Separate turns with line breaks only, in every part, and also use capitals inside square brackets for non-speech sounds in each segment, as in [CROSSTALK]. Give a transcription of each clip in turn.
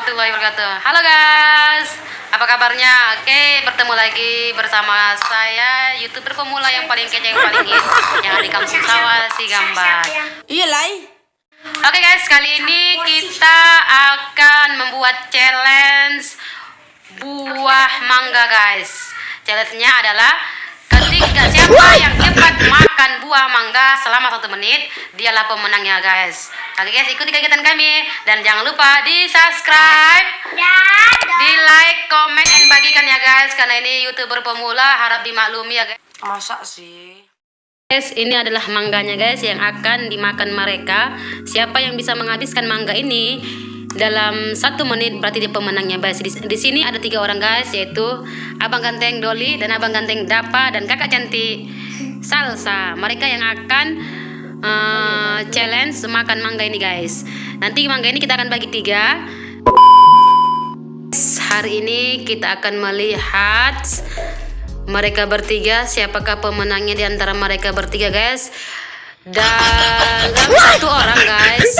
warahmatullahi wabarakatuh. Halo guys, apa kabarnya? Oke, bertemu lagi bersama saya youtuber pemula yang paling kece yang paling hit yang di kampung sawah si gambar.
Iya lai.
Oke guys, kali ini kita akan membuat challenge buah mangga guys. Challenge-nya adalah ketika siapa yang cepat makan buah mangga selama satu menit, dialah pemenangnya guys. Oke guys, ikuti kegiatan kami dan jangan lupa di subscribe, di like, comment, dan bagikan ya guys. Karena ini youtuber pemula harap dimaklumi ya guys.
Masa sih?
Guys, ini adalah mangganya guys yang akan dimakan mereka. Siapa yang bisa menghabiskan mangga ini dalam satu menit berarti dia pemenangnya guys. Di, sini ada tiga orang guys yaitu abang ganteng Doli dan abang ganteng Dapa dan kakak cantik Salsa. Mereka yang akan uh, challenge makan mangga ini guys. Nanti mangga ini kita akan bagi tiga. Hari ini kita akan melihat mereka bertiga siapakah pemenangnya di antara mereka bertiga guys dan satu orang guys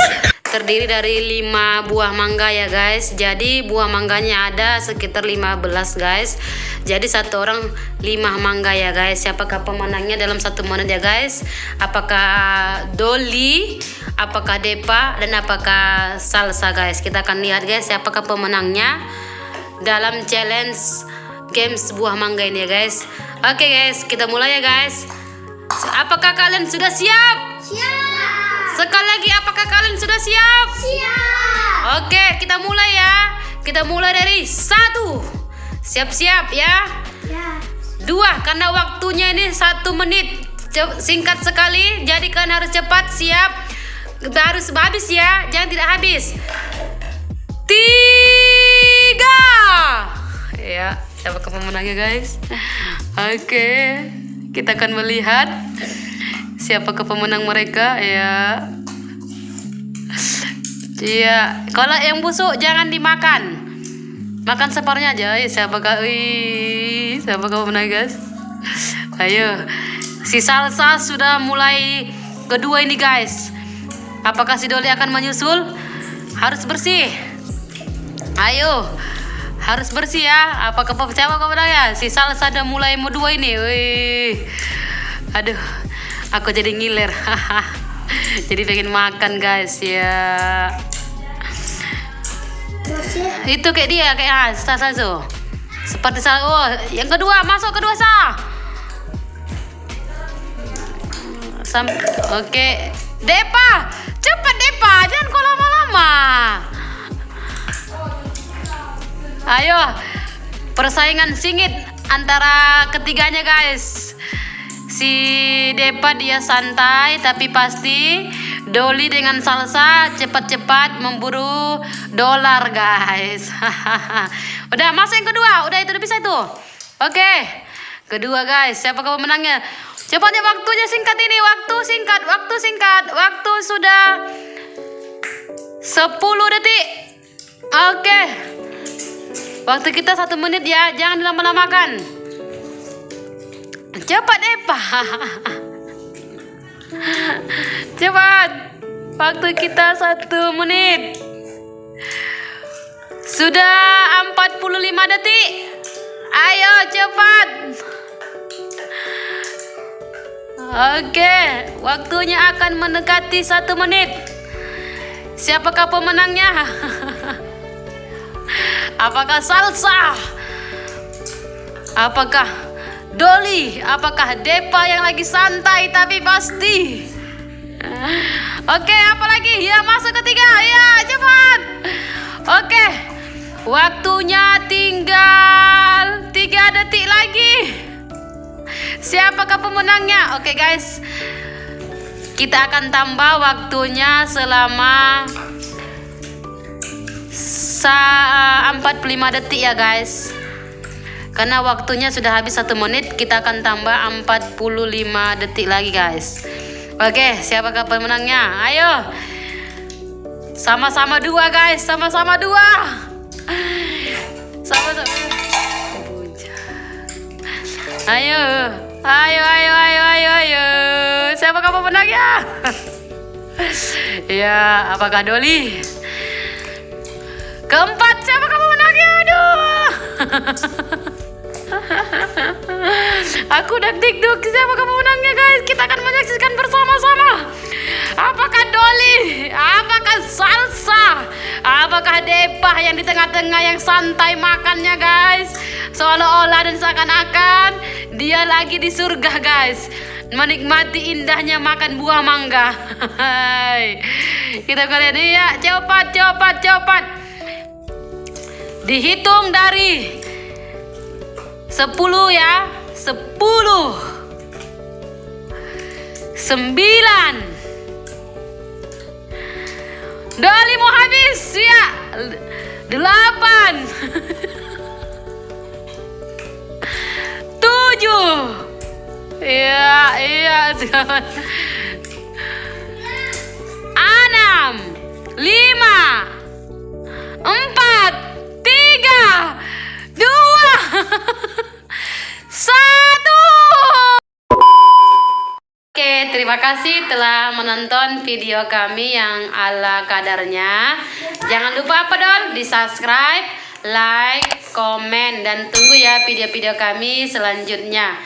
terdiri dari lima buah mangga ya guys. Jadi buah mangganya ada sekitar 15 guys. Jadi satu orang lima mangga ya guys. Siapakah pemenangnya dalam satu menit ya guys? Apakah Doli apakah Depa dan apakah Salsa guys? Kita akan lihat guys siapakah pemenangnya dalam challenge games buah mangga ini ya guys. Oke guys kita mulai ya guys. Apakah kalian sudah siap?
Siap.
Sekali lagi apakah kalian sudah siap?
Siap.
Oke kita mulai ya. Kita mulai dari satu. Siap-siap ya?
Ya.
Dua karena waktunya ini satu menit. Singkat sekali Jadi kalian harus cepat siap. Harus habis ya Jangan tidak habis. Tiga. Ya siapa pemenangnya guys? Oke Kita akan melihat Siapa pemenang mereka ya Iya, kalau yang busuk jangan dimakan. Makan separuhnya aja. Siapa kau? Ih, siapa kau menang, guys? Ayo. Si Salsa sudah mulai kedua ini, guys. Apakah si Doli akan menyusul? Harus bersih. Ayo. Harus bersih ya. Apakah siapa kau menang ya? Si Salsa udah mulai mau dua ini. Wih. Aduh. Aku jadi ngiler. [LAUGHS] jadi pengen makan, guys ya
Masih.
itu kayak dia kayak ah sa sa so. seperti sa oh yang kedua masuk kedua sa Sam oke Depa cepat Depa jangan kau lama-lama ayo persaingan singit antara ketiganya guys si Depa dia santai tapi pasti Doli dengan salsa cepat-cepat memburu dolar guys. [LAUGHS] Udah masuk yang kedua. Udah itu udah bisa itu. Oke. Kedua guys. Siapa kau menangnya? Cepatnya waktunya singkat ini. Waktu singkat waktu singkat. Waktu sudah 10 detik. Oke. Waktu kita satu menit ya. Jangan dilama-lamakan cepat deh pak Cepat. Waktu kita satu menit. Sudah 45 detik. Ayo cepat. Oke, waktunya akan mendekati satu menit. Siapakah pemenangnya? [LAUGHS] Apakah Salsa? Apakah Doli? Apakah Depa yang lagi santai tapi pasti? Oke, apalagi? Ya, masuk ketiga. Ya, cepat. Oke. Waktunya tinggal tiga detik lagi. Siapakah pemenangnya? Oke, guys. Kita akan tambah waktunya selama sa 45 detik ya, guys. Karena waktunya sudah habis satu menit, kita akan tambah 45 detik lagi, guys. Oke, siapakah pemenangnya? Ayo. Sama-sama dua, guys. Sama-sama dua. Sama-sama. Ayo. Ayo, ayo, ayo, ayo, ayo. Siapakah pemenangnya? [LAUGHS] ya, apakah Doli? Keempat, siapa kamu menangnya? Aduh. [LAUGHS] [LAUGHS] Aku dak dikduk siapa kamu menangnya guys? Kita akan menyaksikan bersama-sama. Apakah Dolly? Apakah Salsa? Apakah Depah yang di tengah-tengah yang santai makannya guys? Seolah-olah dan seakan-akan dia lagi di surga guys. Menikmati indahnya makan buah mangga. Kita lihat ya, cepat, cepat, cepat. Dihitung dari 10 ya. 10 9 Dali mau habis ya. 8 7 Iya, iya. Enam, kasih telah menonton video kami yang ala kadarnya. Jangan lupa apa don? Di subscribe, like, komen, dan tunggu ya video-video kami selanjutnya.